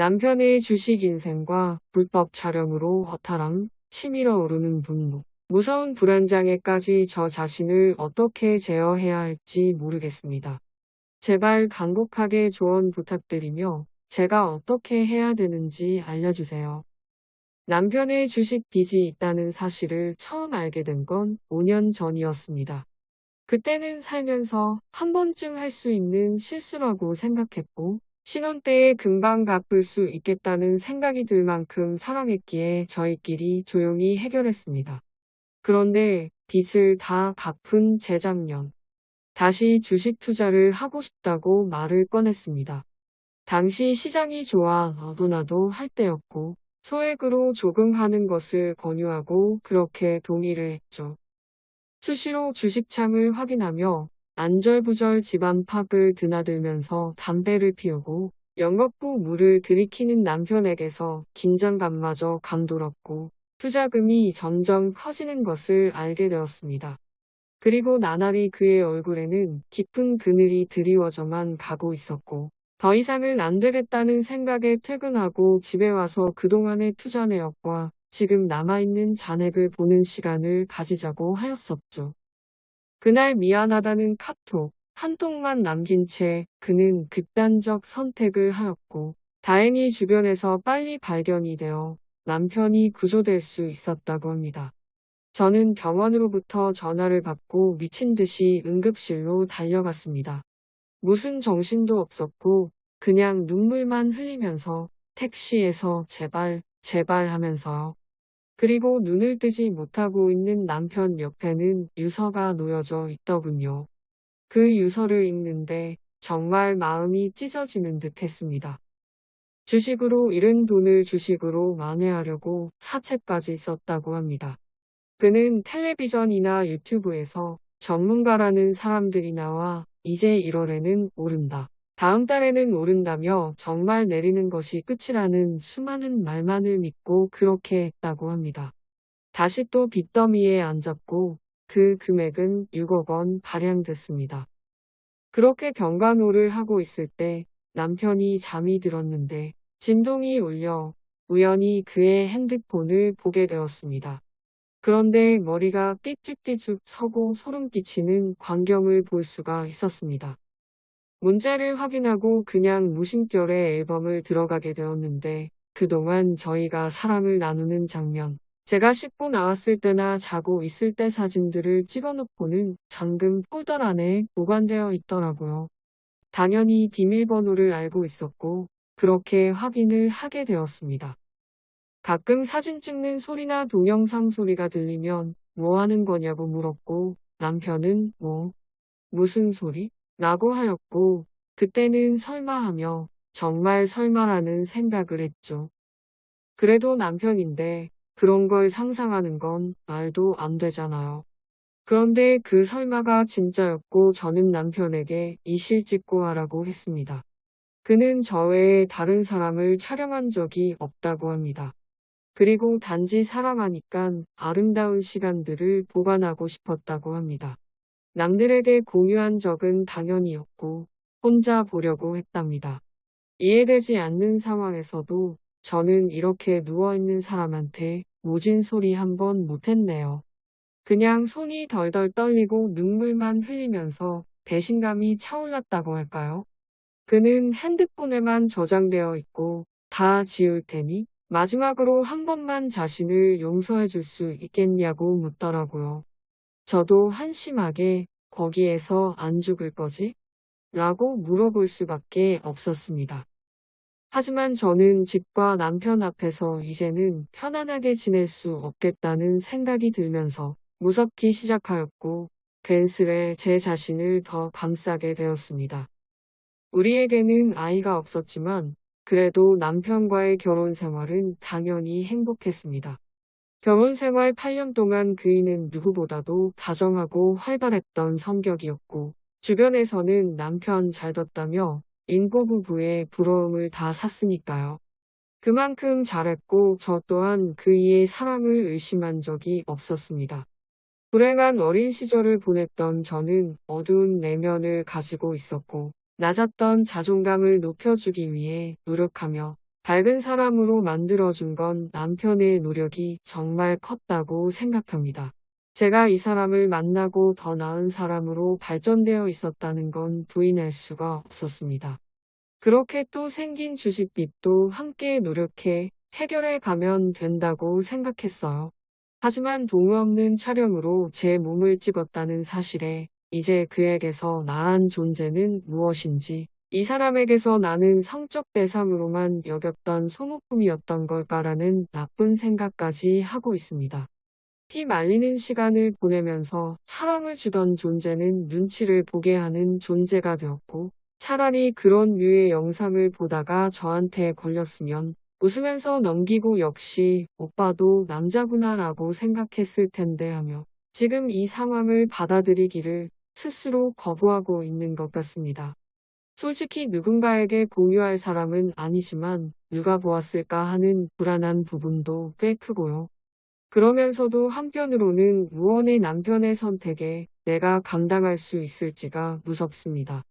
남편의 주식 인생과 불법 촬영으로 허탈함, 치밀어 오르는 분노, 무서운 불안장애까지 저 자신을 어떻게 제어해야 할지 모르겠습니다. 제발 간곡하게 조언 부탁드리며 제가 어떻게 해야 되는지 알려주세요. 남편의 주식 빚이 있다는 사실을 처음 알게 된 건 5년 전이었습니다. 그때는 살면서 한 번쯤 할 수 있는 실수라고 생각했고 신혼 때에 금방 갚을 수 있겠다는 생각이 들 만큼 사랑했기에 저희끼리 조용히 해결했습니다. 그런데 빚을 다 갚은 재작년 다시 주식 투자를 하고 싶다고 말을 꺼냈습니다. 당시 시장이 좋아 너도나도 할 때였고 소액으로 조금 하는 것을 권유하고 그렇게 동의를 했죠. 수시로 주식창을 확인하며 안절부절 집안 팍을 드나들면서 담배를 피우고 연겁부 물을 들이키는 남편에게서 긴장감마저 감돌았고 투자금이 점점 커지는 것을 알게 되었습니다. 그리고 나날이 그의 얼굴에는 깊은 그늘이 드리워져만 가고 있었고 더 이상은 안 되겠다는 생각에 퇴근하고 집에 와서 그동안의 투자 내역과 지금 남아있는 잔액을 보는 시간을 가지자고 하였었죠. 그날 미안하다는 카톡 한 통만 남긴 채 그는 극단적 선택을 하였고 다행히 주변에서 빨리 발견이 되어 남편이 구조될 수 있었다고 합니다. 저는 병원으로부터 전화를 받고 미친 듯이 응급실로 달려갔습니다. 무슨 정신도 없었고 그냥 눈물만 흘리면서 택시에서 제발 제발 하면서요. 그리고 눈을 뜨지 못하고 있는 남편 옆에는 유서가 놓여져 있더군요. 그 유서를 읽는데 정말 마음이 찢어지는 듯 했습니다. 주식으로 잃은 돈을 주식으로 만회하려고 사채까지 썼다고 합니다. 그는 텔레비전이나 유튜브에서 전문가라는 사람들이 나와 이제 1월에는 오른다. 다음 달에는 오른다며 정말 내리는 것이 끝이라는 수많은 말만을 믿고 그렇게 했다고 합니다. 다시 또 빚더미에 앉았고 그 금액은 6억 원 발행됐습니다. 그렇게 병간호를 하고 있을 때 남편이 잠이 들었는데 진동이 울려 우연히 그의 핸드폰을 보게 되었습니다. 그런데 머리가 삐죽삐죽 서고 소름 끼치는 광경을 볼 수가 있었습니다. 문자를 확인하고 그냥 무심결에 앨범을 들어가게 되었는데 그동안 저희가 사랑을 나누는 장면, 제가 씻고 나왔을 때나 자고 있을 때 사진들을 찍어놓고는 잠금 폴더 안에 보관되어 있더라고요. 당연히 비밀번호를 알고 있었고 그렇게 확인을 하게 되었습니다. 가끔 사진 찍는 소리나 동영상 소리가 들리면 뭐 하는 거냐고 물었고 남편은 뭐 무슨 소리? 라고 하였고 그때는 설마 하며 정말 설마라는 생각을 했죠. 그래도 남편인데 그런 걸 상상하는 건 말도 안 되잖아요. 그런데 그 설마가 진짜였고 저는 남편에게 이실 찍고 하라고 했습니다. 그는 저 외에 다른 사람을 촬영한 적이 없다고 합니다. 그리고 단지 사랑하니깐 아름다운 시간들을 보관하고 싶었다고 합니다. 남들에게 공유한 적은 당연히없고 혼자 보려고 했답니다. 이해되지 않는 상황에서도 저는 이렇게 누워있는 사람한테 모진 소리 한 번 못했네요. 그냥 손이 덜덜 떨리고 눈물만 흘리면서 배신감이 차올랐다고 할까요? 그는 핸드폰에만 저장되어 있고 다 지울 테니 마지막으로 한 번만 자신을 용서해 줄 수 있겠냐고 묻더라고요. 저도 한심하게 거기에서 안 죽을 거지? 라고 물어볼 수밖에 없었습니다. 하지만 저는 집과 남편 앞에서 이제는 편안하게 지낼 수 없겠다는 생각이 들면서 무섭기 시작하였고 괜스레 제 자신을 더 감싸게 되었습니다. 우리에게는 아이가 없었지만 그래도 남편과의 결혼 생활은 당연히 행복했습니다. 결혼 생활 8년 동안 그이는 누구보다도 다정하고 활발했던 성격이었고 주변에서는 남편 잘 뒀다며 인고 부부의 부러움을 다 샀으니까요. 그만큼 잘했고 저 또한 그이의 사랑을 의심한 적이 없었습니다. 불행한 어린 시절을 보냈던 저는 어두운 내면을 가지고 있었고 낮았던 자존감을 높여주기 위해 노력하며 밝은 사람으로 만들어준 건 남편의 노력이 정말 컸다고 생각합니다. 제가 이 사람을 만나고 더 나은 사람으로 발전되어 있었다는 건 부인할 수가 없었습니다. 그렇게 또 생긴 주식빚도 함께 노력해 해결해 가면 된다고 생각했어요. 하지만 동의 없는 촬영으로 제 몸을 찍었다는 사실에 이제 그에게서 나란 존재는 무엇인지 이 사람에게서 나는 성적 대상으로만 여겼던 소모품이었던 걸까라는 나쁜 생각까지 하고 있습니다. 피 말리는 시간을 보내면서 사랑을 주던 존재는 눈치를 보게 하는 존재가 되었고 차라리 그런 류의 영상을 보다가 저한테 걸렸으면 웃으면서 넘기고 역시 오빠도 남자구나 라고 생각했을 텐데 하며 지금 이 상황을 받아들이기를 스스로 거부하고 있는 것 같습니다. 솔직히 누군가에게 공유할 사람은 아니지만 누가 보았을까 하는 불안한 부분도 꽤 크고요. 그러면서도 한편으로는 무언의 남편의 선택에 내가 감당할 수 있을지가 무섭습니다.